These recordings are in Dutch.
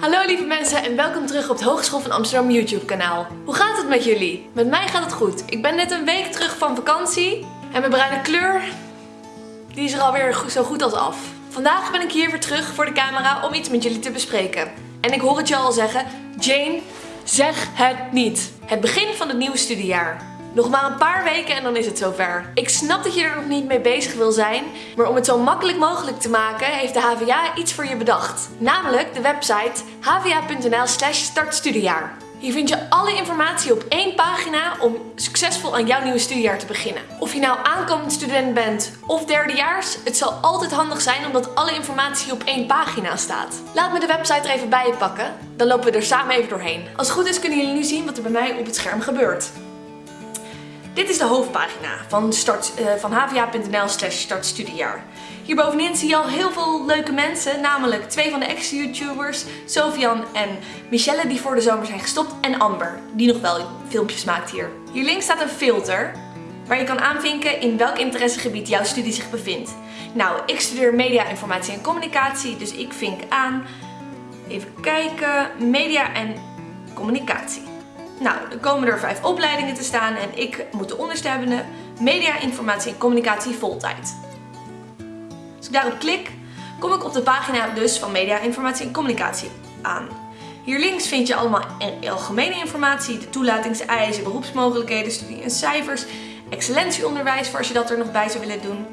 Hallo lieve mensen en welkom terug op het Hogeschool van Amsterdam YouTube kanaal. Hoe gaat het met jullie? Met mij gaat het goed. Ik ben net een week terug van vakantie en mijn bruine kleur die is er alweer zo goed als af. Vandaag ben ik hier weer terug voor de camera om iets met jullie te bespreken. En ik hoor het je al zeggen, Jane, zeg het niet. Het begin van het nieuwe studiejaar. Nog maar een paar weken en dan is het zover. Ik snap dat je er nog niet mee bezig wil zijn, maar om het zo makkelijk mogelijk te maken heeft de HVA iets voor je bedacht. Namelijk de website hva.nl slash startstudiejaar. Hier vind je alle informatie op één pagina om succesvol aan jouw nieuwe studiejaar te beginnen. Of je nou aankomend student bent of derdejaars, het zal altijd handig zijn omdat alle informatie op één pagina staat. Laat me de website er even bij je pakken, dan lopen we er samen even doorheen. Als het goed is kunnen jullie nu zien wat er bij mij op het scherm gebeurt. Dit is de hoofdpagina van, start, uh, van hva.nl slash startstudiejaar. Hierbovenin zie je al heel veel leuke mensen, namelijk twee van de ex-YouTubers, Sofian en Michelle die voor de zomer zijn gestopt en Amber, die nog wel filmpjes maakt hier. Hier links staat een filter waar je kan aanvinken in welk interessegebied jouw studie zich bevindt. Nou, ik studeer media, informatie en communicatie, dus ik vink aan, even kijken, media en communicatie. Nou, dan komen er vijf opleidingen te staan en ik moet de onderste hebben media, informatie en communicatie voltijd. Als ik daarop klik, kom ik op de pagina dus van media, informatie en communicatie aan. Hier links vind je allemaal algemene informatie, de toelatingseisen, beroepsmogelijkheden, studie en cijfers, excellentieonderwijs voor als je dat er nog bij zou willen doen.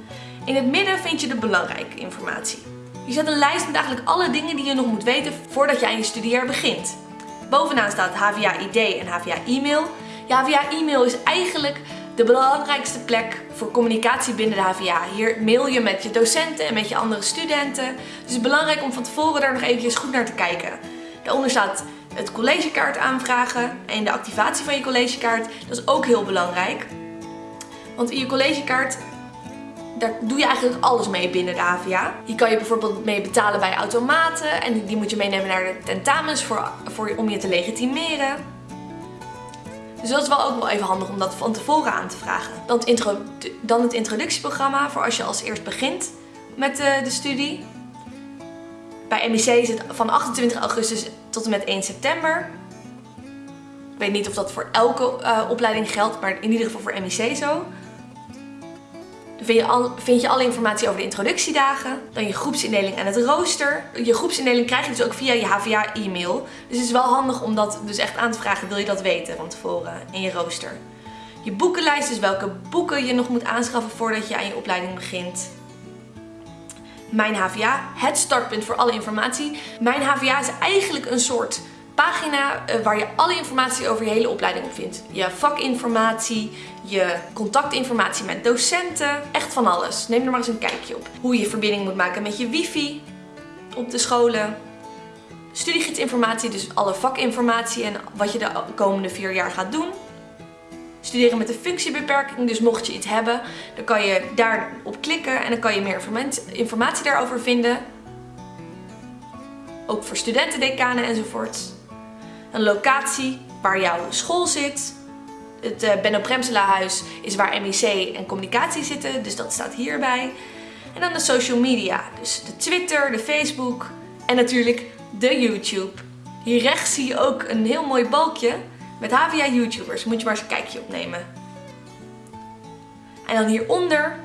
In het midden vind je de belangrijke informatie. Je zet een lijst met eigenlijk alle dingen die je nog moet weten voordat je aan je studiejaar begint. Bovenaan staat HVA ID en HVA e-mail. Ja, HVA e-mail is eigenlijk de belangrijkste plek voor communicatie binnen de HVA. Hier mail je met je docenten en met je andere studenten. Dus het is belangrijk om van tevoren daar nog eventjes goed naar te kijken. Daaronder staat het collegekaart aanvragen en de activatie van je collegekaart. Dat is ook heel belangrijk. Want in je collegekaart daar doe je eigenlijk alles mee binnen de HVA. Hier kan je bijvoorbeeld mee betalen bij automaten en die moet je meenemen naar de tentamens voor, voor, om je te legitimeren. Dus dat is wel ook wel even handig om dat van tevoren aan te vragen. Dan het, intro, dan het introductieprogramma voor als je als eerst begint met de, de studie. Bij MEC is het van 28 augustus tot en met 1 september. Ik weet niet of dat voor elke uh, opleiding geldt, maar in ieder geval voor MEC zo. Dan vind je, vind je alle informatie over de introductiedagen, dan je groepsindeling en het rooster. Je groepsindeling krijg je dus ook via je HVA e-mail. Dus het is wel handig om dat dus echt aan te vragen, wil je dat weten van tevoren in je rooster. Je boekenlijst, dus welke boeken je nog moet aanschaffen voordat je aan je opleiding begint. Mijn HVA, het startpunt voor alle informatie. Mijn HVA is eigenlijk een soort pagina eh, waar je alle informatie over je hele opleiding op vindt. Je vakinformatie, je contactinformatie met docenten, echt van alles. Neem er maar eens een kijkje op. Hoe je verbinding moet maken met je wifi op de scholen. Studiegidsinformatie, dus alle vakinformatie en wat je de komende vier jaar gaat doen. Studeren met een functiebeperking, dus mocht je iets hebben, dan kan je daarop klikken en dan kan je meer informatie daarover vinden. Ook voor studenten, decanen enzovoort. Een locatie waar jouw school zit. Het uh, Benno Premsela huis is waar MEC en communicatie zitten, dus dat staat hierbij. En dan de social media, dus de Twitter, de Facebook en natuurlijk de YouTube. Hier rechts zie je ook een heel mooi balkje met HVA YouTubers. Moet je maar eens een kijkje opnemen. En dan hieronder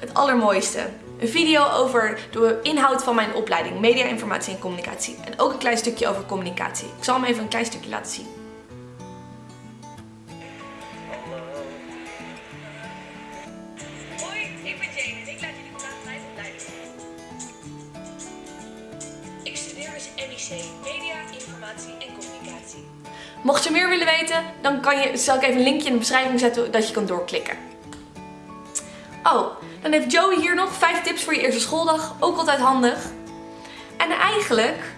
het allermooiste. Een video over de inhoud van mijn opleiding Media, Informatie en Communicatie. En ook een klein stukje over communicatie. Ik zal hem even een klein stukje laten zien. Hoi, ik ben Jane en ik laat jullie vandaag mijn opleiding Ik studeer dus MIC Media, Informatie en Communicatie. Mocht je meer willen weten, dan kan je, zal ik even een linkje in de beschrijving zetten dat je kan doorklikken. Oh, dan heeft Joey hier nog 5 tips voor je eerste schooldag. Ook altijd handig. En eigenlijk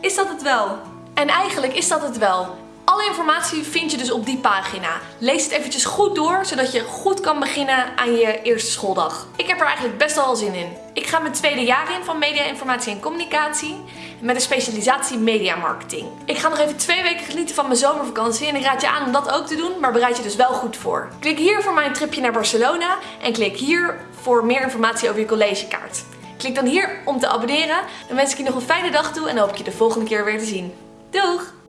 is dat het wel. En eigenlijk is dat het wel. Alle informatie vind je dus op die pagina. Lees het eventjes goed door, zodat je goed kan beginnen aan je eerste schooldag. Ik heb er eigenlijk best wel zin in. Ik ga mijn tweede jaar in van media, informatie en communicatie. Met een specialisatie media marketing. Ik ga nog even twee weken genieten van mijn zomervakantie en ik raad je aan om dat ook te doen, maar bereid je dus wel goed voor. Klik hier voor mijn tripje naar Barcelona en klik hier voor meer informatie over je collegekaart. Klik dan hier om te abonneren. Dan wens ik je nog een fijne dag toe en hoop ik je de volgende keer weer te zien. Doeg!